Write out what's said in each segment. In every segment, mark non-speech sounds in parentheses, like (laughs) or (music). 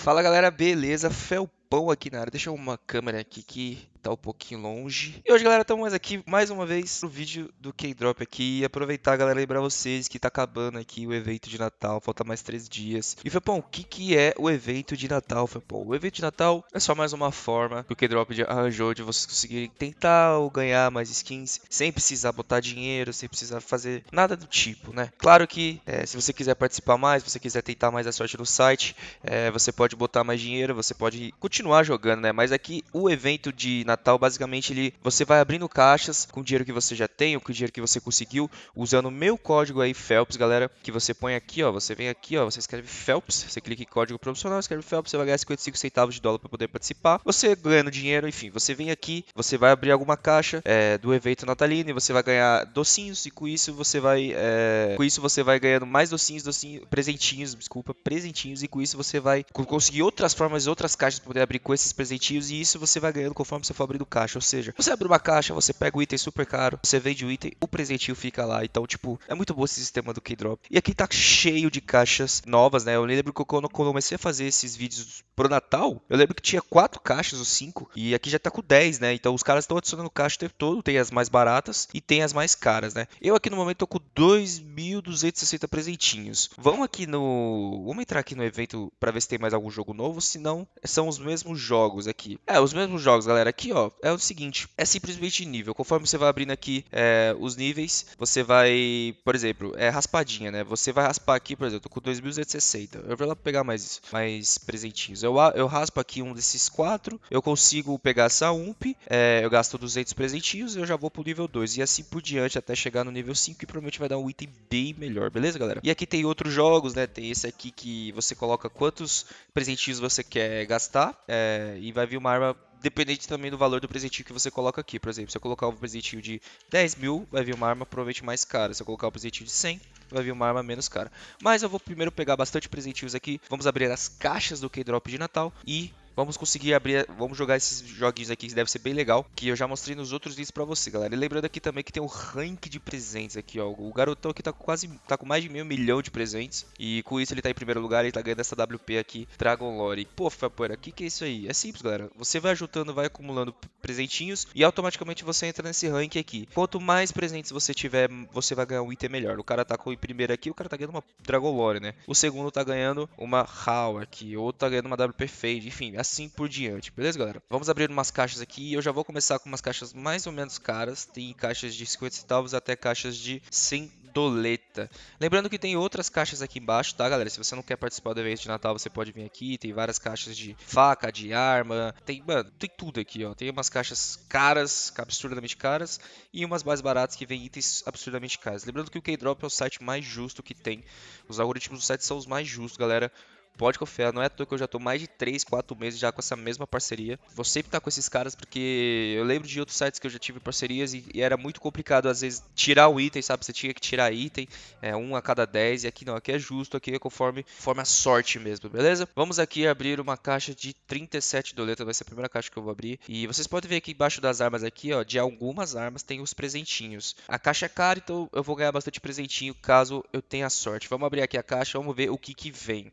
Fala galera, beleza? Felpão aqui na área. Deixa uma câmera aqui que tá um pouquinho longe. E hoje, galera, estamos aqui mais uma vez no vídeo do K-Drop aqui. E aproveitar, galera, lembrar vocês que tá acabando aqui o evento de Natal, falta mais três dias. E Felpão, o que que é o evento de Natal, Felpão? O evento de Natal é só mais uma forma que o K-Drop arranjou de vocês conseguirem tentar ou ganhar mais skins sem precisar botar dinheiro, sem precisar fazer nada do tipo, né? Claro que é, se você quiser participar mais, se você quiser tentar mais a sorte no site, é, você pode botar mais dinheiro, você pode continuar jogando, né? Mas aqui o evento de Natal, basicamente, ele, você vai abrindo caixas com o dinheiro que você já tem ou com o dinheiro que você conseguiu, usando o meu código aí, Phelps, galera, que você põe aqui, ó, você vem aqui, ó, você escreve Phelps, você clica em código promocional, escreve Phelps, você vai ganhar 55 centavos de dólar para poder participar. Você ganhando dinheiro, enfim, você vem aqui, você vai abrir alguma caixa é, do evento natalino e você vai ganhar docinhos e com isso você vai, é, com isso você vai ganhando mais docinhos, docinhos, presentinhos, desculpa, presentinhos e com isso você vai conseguir outras formas, outras caixas para poder abrir com esses presentinhos e isso você vai ganhando conforme você for abrindo caixa. Ou seja, você abre uma caixa, você pega o item super caro, você vende o item, o presentinho fica lá. Então, tipo, é muito bom esse sistema do K-Drop. E aqui tá cheio de caixas novas, né? Eu lembro que quando eu comecei a fazer esses vídeos pro Natal, eu lembro que tinha quatro caixas ou cinco, e aqui já tá com 10, né? Então os caras estão adicionando caixa o tempo todo, tem as mais baratas e tem as mais caras, né? Eu aqui no momento tô com 2.260 presentinhos. Vamos aqui no... Vamos entrar aqui no evento para ver se tem mais algum jogo novo, se não, são os mesmos jogos aqui. É, os mesmos jogos, galera. Aqui, ó, é o seguinte, é simplesmente nível. Conforme você vai abrindo aqui é, os níveis, você vai, por exemplo, é raspadinha, né? Você vai raspar aqui, por exemplo, tô com 2.260. Eu vou lá pegar mais, mais presentinhos. Eu, eu raspo aqui um desses quatro, eu consigo pegar essa UMP, é, eu gasto 200 presentinhos eu já vou pro nível 2. E assim por diante até chegar no nível 5 e provavelmente vai dar um item bem melhor, beleza, galera? E aqui tem outros jogos, né? Tem esse aqui que você coloca quantos presentinhos você quer gastar é, e vai vir uma arma dependente também do valor do presentinho que você coloca aqui. Por exemplo, se eu colocar um presentinho de 10 mil, vai vir uma arma provavelmente mais cara. Se eu colocar um presentinho de 100, vai vir uma arma menos cara. Mas eu vou primeiro pegar bastante presentinhos aqui. Vamos abrir as caixas do K-Drop de Natal e Vamos conseguir abrir, vamos jogar esses joguinhos aqui que deve ser bem legal, que eu já mostrei nos outros vídeos pra você, galera. E lembrando aqui também que tem o rank de presentes aqui, ó. O garotão aqui tá com quase, tá com mais de meio milhão de presentes. E com isso ele tá em primeiro lugar, ele tá ganhando essa WP aqui, Dragon Lore. Pô, Fapoeira, o que que é isso aí? É simples, galera. Você vai juntando, vai acumulando presentinhos e automaticamente você entra nesse rank aqui. Quanto mais presentes você tiver, você vai ganhar um item melhor. O cara tá com o primeiro aqui, o cara tá ganhando uma Dragon Lore, né? O segundo tá ganhando uma HAL aqui, outro tá ganhando uma WP Fade, enfim, assim por diante, beleza, galera? Vamos abrir umas caixas aqui e eu já vou começar com umas caixas mais ou menos caras. Tem caixas de 50 centavos até caixas de 100 doleta. Lembrando que tem outras caixas aqui embaixo, tá, galera? Se você não quer participar do evento de Natal, você pode vir aqui. Tem várias caixas de faca, de arma. Tem, mano, tem tudo aqui, ó. Tem umas caixas caras, absurdamente caras, e umas mais baratas que vêm itens absurdamente caros. Lembrando que o K-Drop é o site mais justo que tem. Os algoritmos do site são os mais justos, galera. Pode confiar, não é à toa que eu já tô mais de 3, 4 meses já com essa mesma parceria. Vou sempre estar com esses caras porque eu lembro de outros sites que eu já tive parcerias e, e era muito complicado às vezes tirar o item, sabe? Você tinha que tirar item, é, um a cada 10 e aqui não, aqui é justo, aqui é conforme, conforme a sorte mesmo, beleza? Vamos aqui abrir uma caixa de 37 doletas, vai ser a primeira caixa que eu vou abrir. E vocês podem ver aqui embaixo das armas aqui, ó, de algumas armas tem os presentinhos. A caixa é cara, então eu vou ganhar bastante presentinho caso eu tenha sorte. Vamos abrir aqui a caixa, vamos ver o que que vem.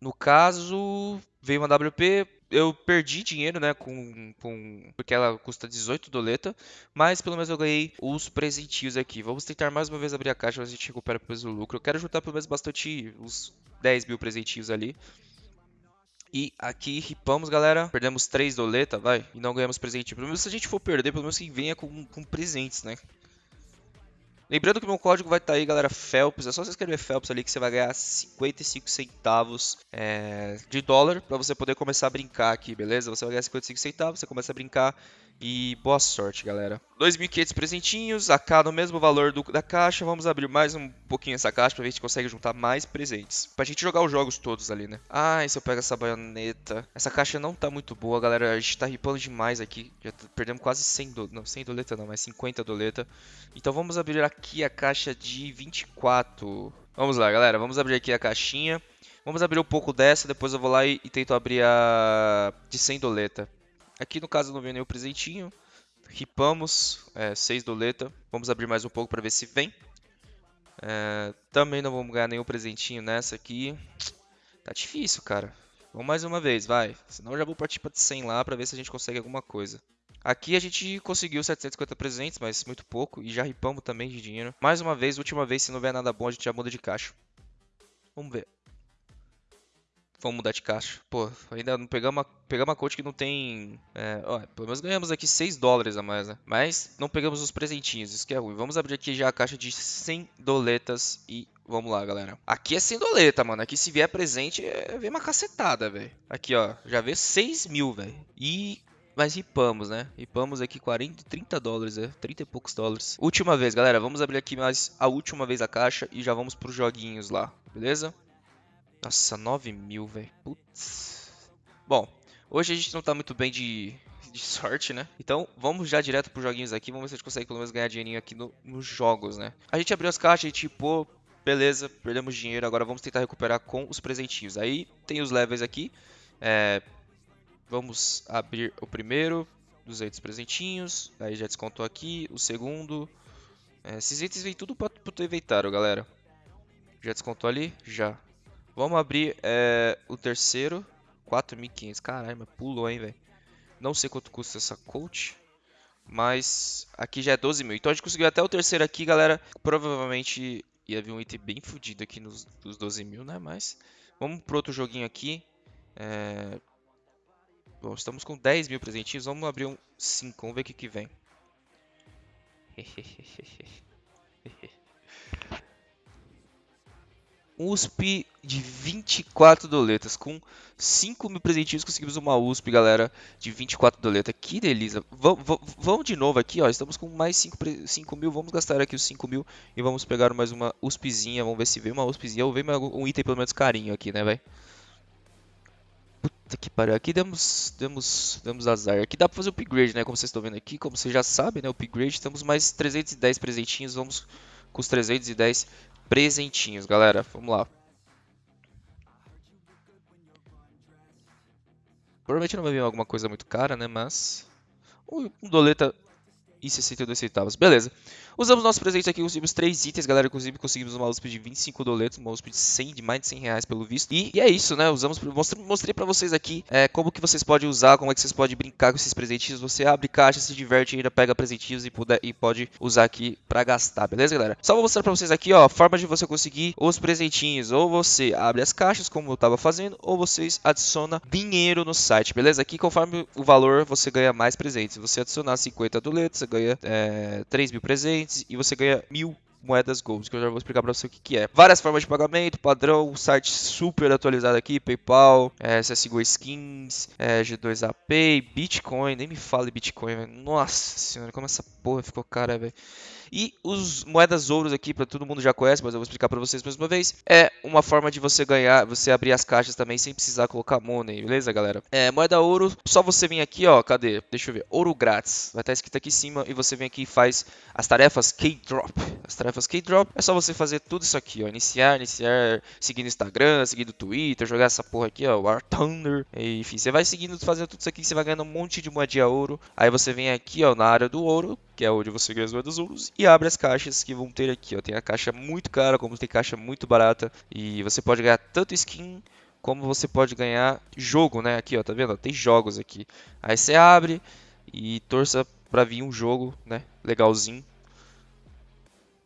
No caso, veio uma WP, eu perdi dinheiro, né, com, com, porque ela custa 18 doleta, mas pelo menos eu ganhei os presentinhos aqui. Vamos tentar mais uma vez abrir a caixa, mas a gente recupera depois o lucro. Eu quero juntar pelo menos bastante, uns 10 mil presentinhos ali. E aqui ripamos, galera. Perdemos 3 doleta, vai. E não ganhamos presentinho. Pelo menos se a gente for perder, pelo menos que venha com, com presentes, né? Lembrando que meu código vai estar tá aí, galera, Phelps. É só você escrever Phelps ali que você vai ganhar 55 centavos é, de dólar para você poder começar a brincar aqui, beleza? Você vai ganhar 55 centavos, você começa a brincar e boa sorte, galera. 2.500 presentinhos, AK no mesmo valor do, da caixa. Vamos abrir mais um pouquinho essa caixa pra ver se a consegue juntar mais presentes. Pra gente jogar os jogos todos ali, né? E se eu pego essa baioneta? Essa caixa não tá muito boa, galera. A gente tá ripando demais aqui. Já perdemos quase 100 doleta. Não, 100 doleta não, mas 50 doleta. Então vamos abrir aqui a caixa de 24. Vamos lá, galera. Vamos abrir aqui a caixinha. Vamos abrir um pouco dessa, depois eu vou lá e, e tento abrir a de 100 doleta. Aqui no caso não veio nenhum presentinho. Ripamos, é, 6 doleta. Vamos abrir mais um pouco para ver se vem. É, também não vamos ganhar nenhum presentinho nessa aqui. Tá difícil, cara. Vamos mais uma vez, vai. Senão eu já vou partir pra 100 lá pra ver se a gente consegue alguma coisa. Aqui a gente conseguiu 750 presentes, mas muito pouco. E já ripamos também de dinheiro. Mais uma vez, última vez, se não vier nada bom, a gente já muda de caixa. Vamos ver. Vamos mudar de caixa. Pô, ainda não pegamos uma, pegamos uma coach que não tem... É, ó, pelo menos ganhamos aqui 6 dólares a mais, né? Mas não pegamos os presentinhos, isso que é ruim. Vamos abrir aqui já a caixa de 100 doletas e vamos lá, galera. Aqui é 100 doleta, mano. Aqui se vier presente, é, vem uma cacetada, velho. Aqui, ó, já veio 6 mil, velho. E mas ripamos, né? Ripamos aqui 40, 30 dólares, é, 30 e poucos dólares. Última vez, galera, vamos abrir aqui mais a última vez a caixa e já vamos pros joguinhos lá, beleza? Nossa, 9 mil, velho. Putz. Bom, hoje a gente não tá muito bem de, de sorte, né? Então, vamos já direto pros joguinhos aqui. Vamos ver se a gente consegue pelo menos ganhar dinheirinho aqui no, nos jogos, né? A gente abriu as caixas e tipo, beleza, perdemos dinheiro. Agora vamos tentar recuperar com os presentinhos. Aí tem os levels aqui. É, vamos abrir o primeiro, 200 presentinhos. Aí já descontou aqui. O segundo. É, esses itens vêm tudo para o teu inventário, galera. Já descontou ali? Já. Vamos abrir é, o terceiro. 4.500. Caralho, mas pulou, hein, velho. Não sei quanto custa essa coach. Mas aqui já é 12 mil. Então a gente conseguiu até o terceiro aqui, galera. Provavelmente ia vir um item bem fodido aqui nos, nos 12 mil, né? Mas vamos pro outro joguinho aqui. É... Bom, estamos com 10 mil presentinhos. Vamos abrir um 5. Vamos ver o que, que vem. (laughs) USP de 24 doletas. Com 5 mil presentinhos conseguimos uma USP, galera, de 24 doletas. Que delícia. Vamos de novo aqui, ó. Estamos com mais 5, 5 mil. Vamos gastar aqui os 5 mil e vamos pegar mais uma USPzinha. Vamos ver se vem uma USPzinha ou vem um item pelo menos carinho aqui, né, velho? Puta que pariu. Aqui demos, demos, demos azar. Aqui dá pra fazer o upgrade, né? Como vocês estão vendo aqui. Como vocês já sabem, né? Upgrade. Temos mais 310 presentinhos. Vamos com os 310 presentinhos, galera. Vamos lá. Provavelmente não vai vir alguma coisa muito cara, né? Mas... Um doleta e 62 centavos. Beleza. Usamos nossos presentes aqui, conseguimos 3 itens, galera. Inclusive conseguimos uma USP de 25 doletos, uma USP de 100, de mais de 100 reais pelo visto. E, e é isso, né? Usamos, mostrei, mostrei pra vocês aqui é, como que vocês podem usar, como é que vocês podem brincar com esses presentinhos. Você abre caixa, se diverte ainda, pega presentinhos e, puder, e pode usar aqui pra gastar, beleza, galera? Só vou mostrar pra vocês aqui, ó, a forma de você conseguir os presentinhos. Ou você abre as caixas, como eu tava fazendo, ou vocês adiciona dinheiro no site, beleza? Aqui, conforme o valor, você ganha mais presentes. Se você adicionar 50 doletos, ganha é, 3 mil presentes e você ganha mil moedas gold, que eu já vou explicar para você o que, que é. Várias formas de pagamento, padrão, site super atualizado aqui, PayPal, é, CSGO Skins, é, G2AP, Bitcoin, nem me fale Bitcoin, véio. nossa senhora, como essa porra ficou cara, velho. E os moedas ouros aqui, para todo mundo já conhece, mas eu vou explicar para vocês mais uma vez, é uma forma de você ganhar, você abrir as caixas também sem precisar colocar money, beleza, galera? É, moeda ouro, só você vir aqui, ó, cadê? Deixa eu ver, ouro grátis, vai estar escrito aqui em cima e você vem aqui e faz as tarefas K-Drop. As tarefas K-Drop é só você fazer tudo isso aqui, ó, iniciar, iniciar, seguir no Instagram, seguir no Twitter, jogar essa porra aqui, ó, War Thunder, enfim, você vai seguindo, fazendo tudo isso aqui, você vai ganhando um monte de moedinha ouro, aí você vem aqui, ó, na área do ouro, que é onde você ganha as moedas ouros, e abre as caixas que vão ter aqui. Ó. Tem a caixa muito cara, como tem caixa muito barata, e você pode ganhar tanto skin como você pode ganhar jogo, né? Aqui, ó, tá vendo? Tem jogos aqui. Aí você abre e torça pra vir um jogo, né? Legalzinho.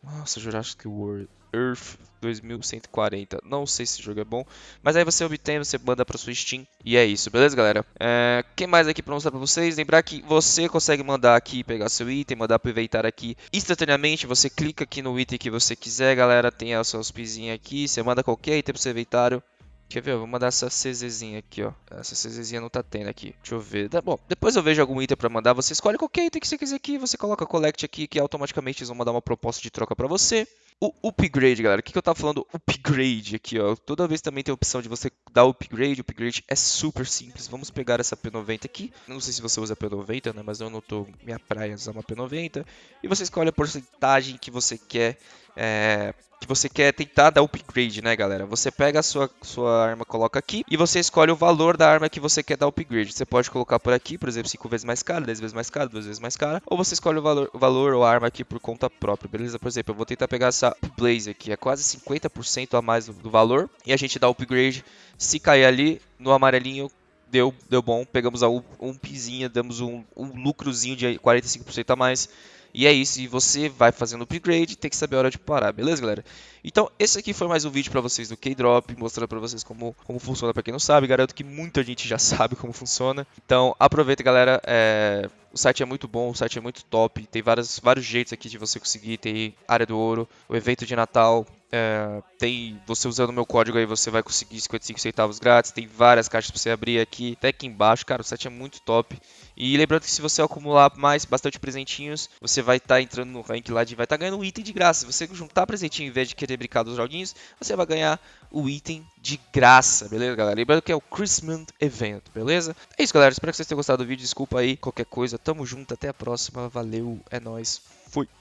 Nossa, Jurassic World. Earth 2140. Não sei se esse jogo é bom, mas aí você obtém, você manda para sua Steam e é isso, beleza, galera? É, quem mais aqui para mostrar para vocês? Lembrar que você consegue mandar aqui, pegar seu item, mandar aproveitar aqui instantaneamente. Você clica aqui no item que você quiser, galera. Tem a sua pizinha aqui, você manda qualquer item para seu inventário. Quer ver? Eu vou mandar essa CZzinha aqui, ó. Essa CZzinha não tá tendo aqui. Deixa eu ver. bom, depois eu vejo algum item pra mandar. Você escolhe qualquer item que você quiser aqui. Você coloca collect aqui, que automaticamente eles vão mandar uma proposta de troca pra você. O upgrade, galera. O que, que eu tava falando? Upgrade aqui, ó. Toda vez também tem a opção de você dar upgrade. O upgrade é super simples. Vamos pegar essa P90 aqui. Não sei se você usa P90, né? Mas eu não tô minha praia usar uma P90. E você escolhe a porcentagem que você quer é, que você quer tentar dar upgrade, né, galera? Você pega a sua, sua arma, coloca aqui e você escolhe o valor da arma que você quer dar upgrade. Você pode colocar por aqui, por exemplo, 5 vezes mais cara, 10 vezes mais cara, 2 vezes mais cara, ou você escolhe o valor, o valor ou a arma aqui por conta própria, beleza? Por exemplo, eu vou tentar pegar essa Blaze aqui, é quase 50% a mais do, valor, e a gente dá upgrade. Se cair ali no amarelinho, deu, deu bom, pegamos a um pizinha, damos um, um lucrozinho de 45% a mais. E é isso, e você vai fazendo upgrade, tem que saber a hora de parar, beleza, galera? Então, esse aqui foi mais um vídeo para vocês do K-Drop, mostrando para vocês como, como funciona para quem não sabe. Garanto que muita gente já (laughs) sabe como funciona. Então, aproveita, galera. É... O site é muito bom, o site é muito top. Tem vários, vários jeitos aqui de você conseguir. Tem área do ouro, o evento de Natal. É, tem você usando meu código aí, você vai conseguir 55 centavos grátis. Tem várias caixas para você abrir aqui, até aqui embaixo. Cara, o site é muito top. E lembrando que se você acumular mais, bastante presentinhos, você vai estar tá entrando no rank lá de vai estar tá ganhando um item de graça. Se você juntar presentinho em vez de querer brincar dos joguinhos, você vai ganhar o item de graça, beleza, galera? Lembrando que é o Christmas Event, beleza? É isso, galera. Espero que vocês tenham gostado do vídeo. Desculpa aí qualquer coisa. Tamo junto, até a próxima. Valeu, é nóis. Fui.